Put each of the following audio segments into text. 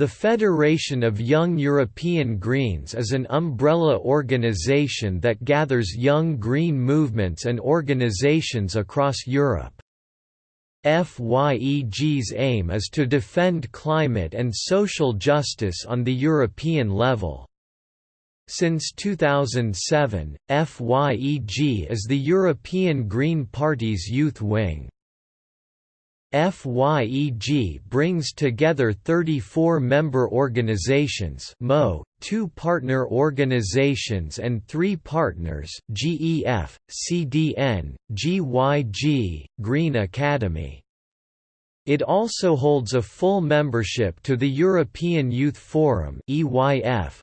The Federation of Young European Greens is an umbrella organisation that gathers young green movements and organisations across Europe. FYEG's aim is to defend climate and social justice on the European level. Since 2007, FYEG is the European Green Party's youth wing. FYEG brings together 34 member organizations MO, two partner organizations and three partners GEF, CDN, GYG, Green Academy. It also holds a full membership to the European Youth Forum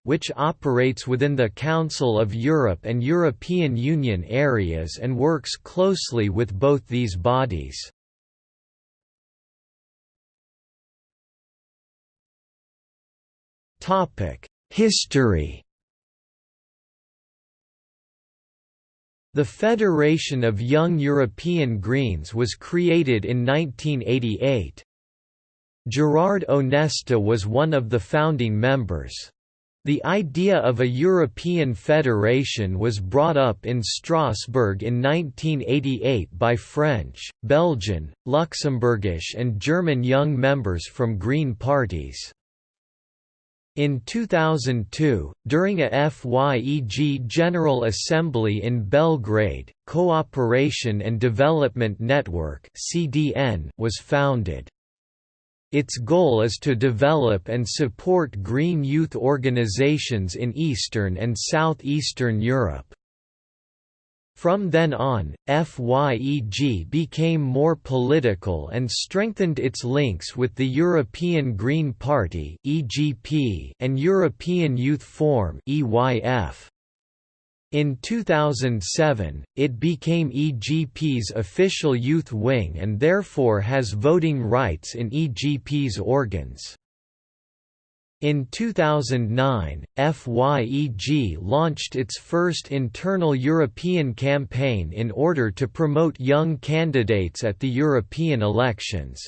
which operates within the Council of Europe and European Union areas and works closely with both these bodies. History The Federation of Young European Greens was created in 1988. Gerard Onesta was one of the founding members. The idea of a European federation was brought up in Strasbourg in 1988 by French, Belgian, Luxembourgish and German young members from Green parties. In 2002, during a FYEG General Assembly in Belgrade, Cooperation and Development Network was founded. Its goal is to develop and support green youth organizations in Eastern and Southeastern Europe. From then on, FYEG became more political and strengthened its links with the European Green Party and European Youth Forum In 2007, it became EGP's official youth wing and therefore has voting rights in EGP's organs. In 2009, FYEG launched its first internal European campaign in order to promote young candidates at the European elections.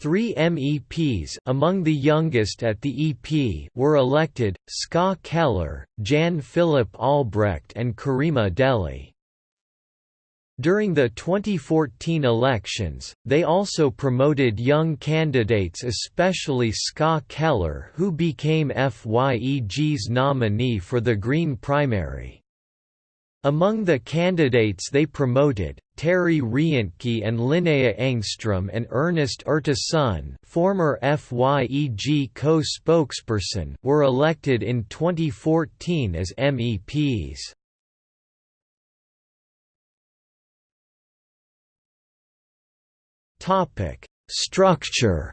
Three MEPs among the youngest at the EP were elected, Ska Keller, Jan Philipp Albrecht and Karima Delli. During the 2014 elections, they also promoted young candidates especially Ska Keller who became FYEG's nominee for the Green primary. Among the candidates they promoted, Terry Reintke and Linnea Engström and Ernest Urtasun former FYEG co-spokesperson were elected in 2014 as MEPs. Topic: Structure.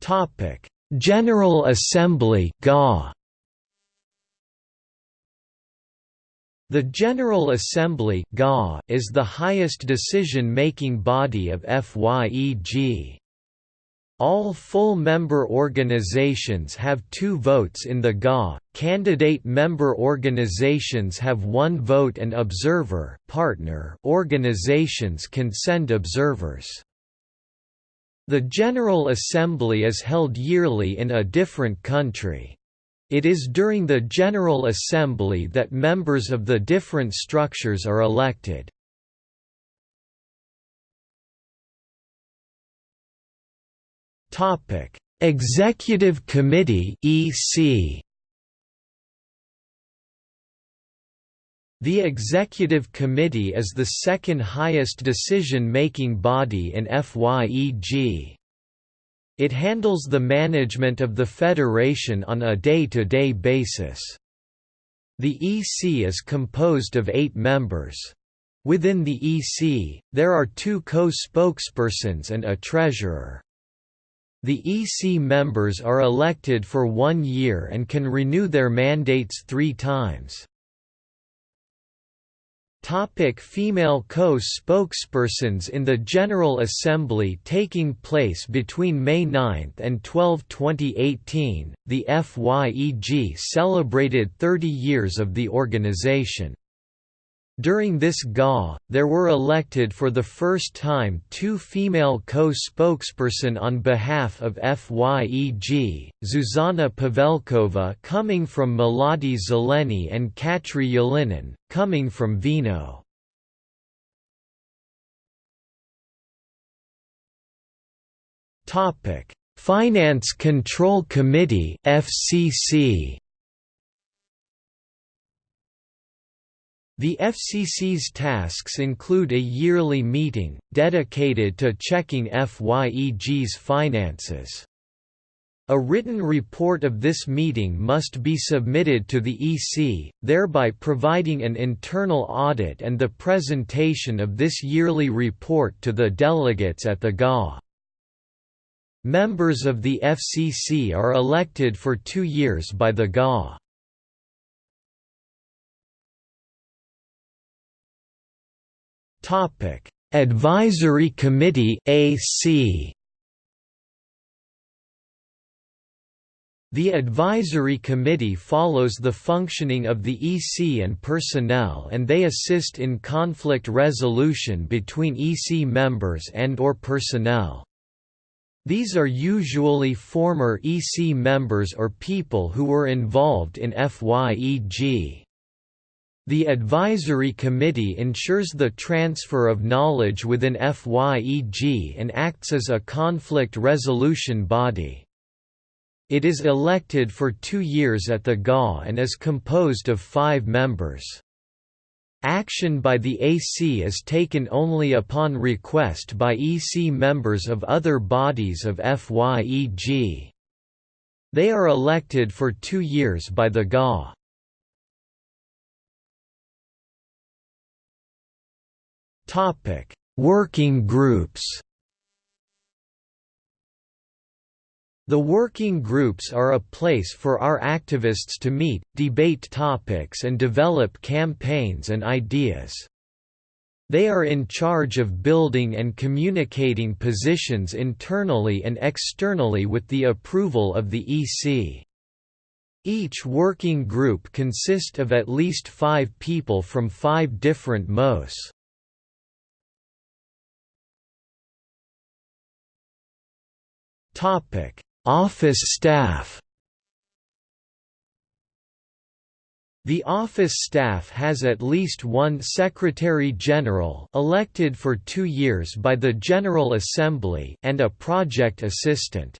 Topic: General Assembly (GA). The General Assembly GA is the highest decision-making body of FYEG. All full member organizations have two votes in the GA, candidate member organizations have one vote and observer partner organizations can send observers. The General Assembly is held yearly in a different country. It is during the General Assembly that members of the different structures are elected. Topic: Executive Committee (EC). The Executive Committee is the second highest decision-making body in FYEG. It handles the management of the Federation on a day-to-day -day basis. The EC is composed of eight members. Within the EC, there are two co-spokespersons and a treasurer. The EC members are elected for one year and can renew their mandates three times. Topic female co-spokespersons In the General Assembly taking place between May 9 and 12, 2018, the FYEG celebrated 30 years of the organization. During this GA, there were elected for the first time two female co-spokesperson on behalf of FYEG, Zuzana Pavelkova coming from Mladi Zeleni and Katri Yelinin, coming from Vino. Finance Control Committee FCC The FCC's tasks include a yearly meeting, dedicated to checking FYEG's finances. A written report of this meeting must be submitted to the EC, thereby providing an internal audit and the presentation of this yearly report to the delegates at the GA. Members of the FCC are elected for two years by the GA. Topic: Advisory Committee AC. The Advisory Committee follows the functioning of the EC and personnel and they assist in conflict resolution between EC members and or personnel. These are usually former EC members or people who were involved in FYEG. The Advisory Committee ensures the transfer of knowledge within FYEG and acts as a conflict resolution body. It is elected for two years at the GA and is composed of five members. Action by the AC is taken only upon request by EC members of other bodies of FYEG. They are elected for two years by the GA. Topic: Working groups. The working groups are a place for our activists to meet, debate topics and develop campaigns and ideas. They are in charge of building and communicating positions internally and externally with the approval of the EC. Each working group consists of at least five people from five different MOS. Topic: Office staff. The office staff has at least one Secretary General elected for two years by the General Assembly and a project assistant.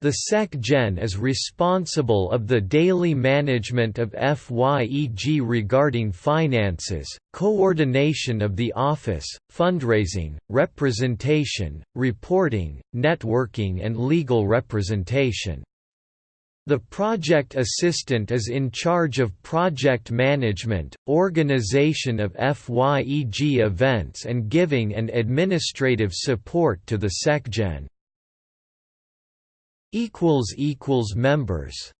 The SecGen is responsible of the daily management of FYEG regarding finances, coordination of the office, fundraising, representation, reporting, networking and legal representation. The project assistant is in charge of project management, organization of FYEG events and giving and administrative support to the SecGen equals equals members